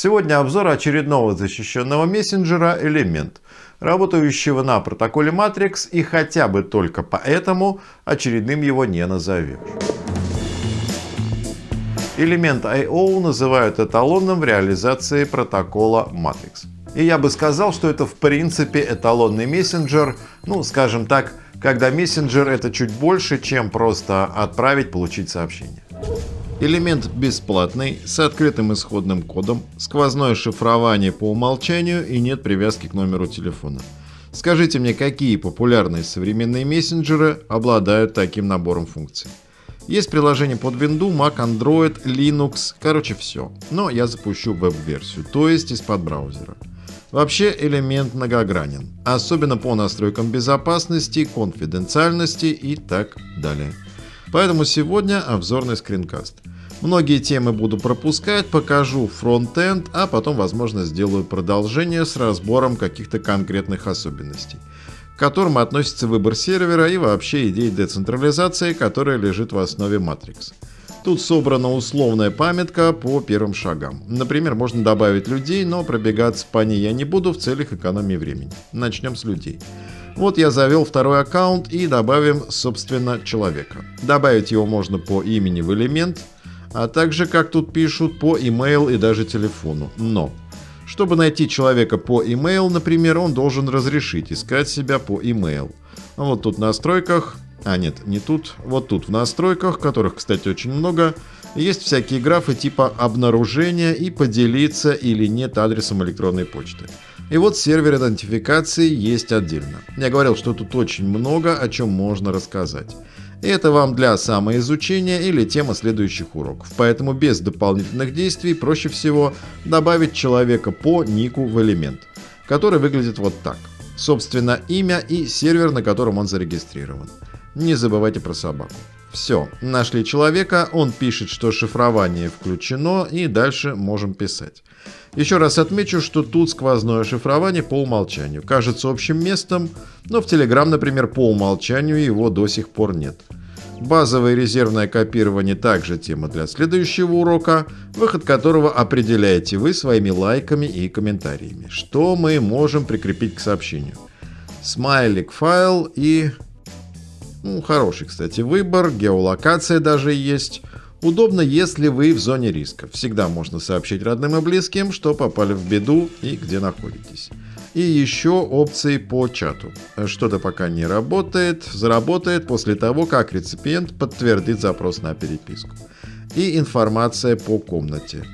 Сегодня обзор очередного защищенного мессенджера Element, работающего на протоколе Matrix и хотя бы только поэтому очередным его не назовешь. Элемент I.O. называют эталонным в реализации протокола Matrix. И я бы сказал, что это в принципе эталонный мессенджер, ну скажем так, когда мессенджер это чуть больше, чем просто отправить, получить сообщение. Элемент бесплатный, с открытым исходным кодом, сквозное шифрование по умолчанию и нет привязки к номеру телефона. Скажите мне, какие популярные современные мессенджеры обладают таким набором функций? Есть приложение под Windows, Mac, Android, Linux, короче все. Но я запущу веб-версию, то есть из-под браузера. Вообще элемент многогранен, особенно по настройкам безопасности, конфиденциальности и так далее. Поэтому сегодня обзорный скринкаст. Многие темы буду пропускать, покажу фронтенд, а потом, возможно, сделаю продолжение с разбором каких-то конкретных особенностей, к которым относится выбор сервера и вообще идея децентрализации, которая лежит в основе Matrix. Тут собрана условная памятка по первым шагам. Например, можно добавить людей, но пробегаться по ней я не буду в целях экономии времени. Начнем с людей. Вот я завел второй аккаунт и добавим, собственно, человека. Добавить его можно по имени в элемент, а также, как тут пишут, по email и даже телефону. Но, чтобы найти человека по email, например, он должен разрешить искать себя по email. Вот тут в настройках, а нет, не тут, вот тут в настройках, которых, кстати, очень много, есть всякие графы типа обнаружения и поделиться или нет адресом электронной почты. И вот сервер идентификации есть отдельно. Я говорил, что тут очень много о чем можно рассказать. Это вам для самоизучения или тема следующих уроков. Поэтому без дополнительных действий проще всего добавить человека по нику в элемент, который выглядит вот так. Собственно, имя и сервер, на котором он зарегистрирован. Не забывайте про собаку. Все, нашли человека, он пишет, что шифрование включено и дальше можем писать. Еще раз отмечу, что тут сквозное шифрование по умолчанию. Кажется общим местом, но в Telegram, например, по умолчанию его до сих пор нет. Базовое резервное копирование также тема для следующего урока, выход которого определяете вы своими лайками и комментариями. Что мы можем прикрепить к сообщению? Смайлик файл и... Ну, хороший, кстати, выбор, геолокация даже есть. Удобно, если вы в зоне риска. Всегда можно сообщить родным и близким, что попали в беду и где находитесь. И еще опции по чату. Что-то пока не работает, заработает после того, как реципиент подтвердит запрос на переписку. И информация по комнате.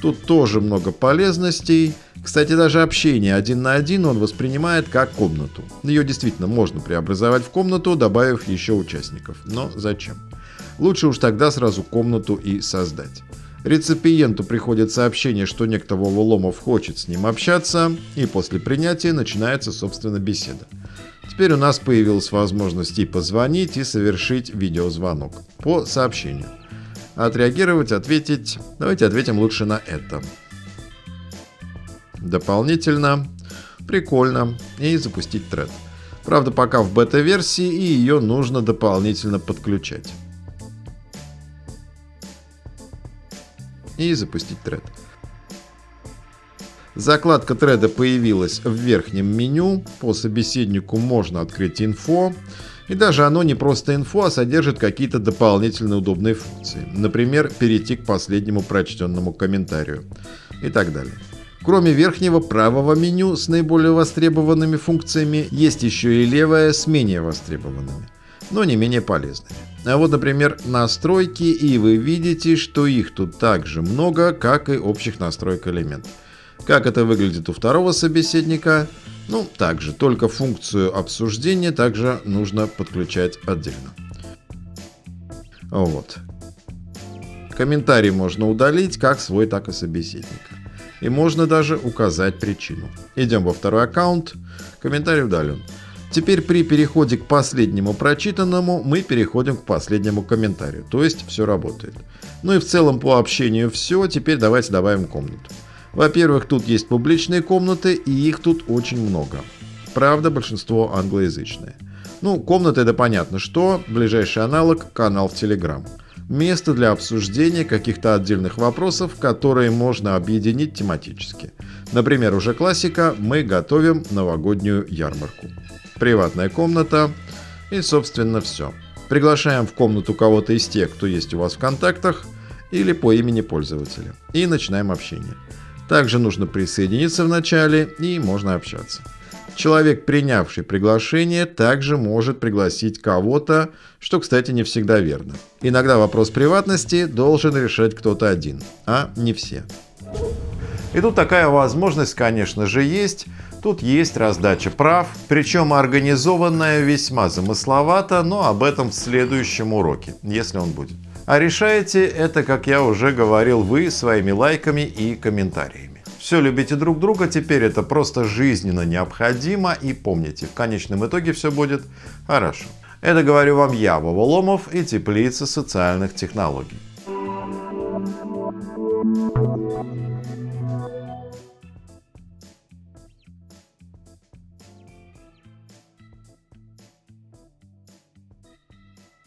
Тут тоже много полезностей. Кстати, даже общение один на один он воспринимает как комнату. Ее действительно можно преобразовать в комнату, добавив еще участников. Но зачем? Лучше уж тогда сразу комнату и создать. Реципиенту приходит сообщение, что некто Вова Ломов хочет с ним общаться, и после принятия начинается, собственно, беседа. Теперь у нас появилась возможность и позвонить, и совершить видеозвонок по сообщению. Отреагировать, ответить. Давайте ответим лучше на это. Дополнительно. Прикольно. И запустить тред. Правда, пока в бета-версии, и ее нужно дополнительно подключать. И запустить тред. Закладка треда появилась в верхнем меню. По собеседнику можно открыть инфо. И даже оно не просто инфо, а содержит какие-то дополнительные удобные функции. Например, перейти к последнему прочтенному комментарию и так далее. Кроме верхнего правого меню с наиболее востребованными функциями, есть еще и левое с менее востребованными, но не менее полезными. А вот, например, настройки, и вы видите, что их тут так же много, как и общих настроек элементов. Как это выглядит у второго собеседника? Ну, также, только функцию обсуждения также нужно подключать отдельно. Вот. Комментарий можно удалить как свой, так и собеседника. И можно даже указать причину. Идем во второй аккаунт. Комментарий удален. Теперь при переходе к последнему прочитанному мы переходим к последнему комментарию, то есть все работает. Ну и в целом по общению все, теперь давайте добавим комнату. Во-первых, тут есть публичные комнаты, и их тут очень много. Правда, большинство англоязычные. Ну, комнаты это понятно что, ближайший аналог – канал в Telegram. место для обсуждения каких-то отдельных вопросов, которые можно объединить тематически. Например, уже классика «Мы готовим новогоднюю ярмарку». Приватная комната и, собственно, все. Приглашаем в комнату кого-то из тех, кто есть у вас в контактах или по имени пользователя. И начинаем общение. Также нужно присоединиться в начале и можно общаться. Человек, принявший приглашение, также может пригласить кого-то, что, кстати, не всегда верно. Иногда вопрос приватности должен решать кто-то один, а не все. И тут такая возможность, конечно же, есть. Тут есть раздача прав, причем организованная весьма замысловато, но об этом в следующем уроке, если он будет. А решаете это, как я уже говорил, вы своими лайками и комментариями. Все любите друг друга, теперь это просто жизненно необходимо и помните, в конечном итоге все будет хорошо. Это говорю вам я, Вова Ломов и Теплица социальных технологий.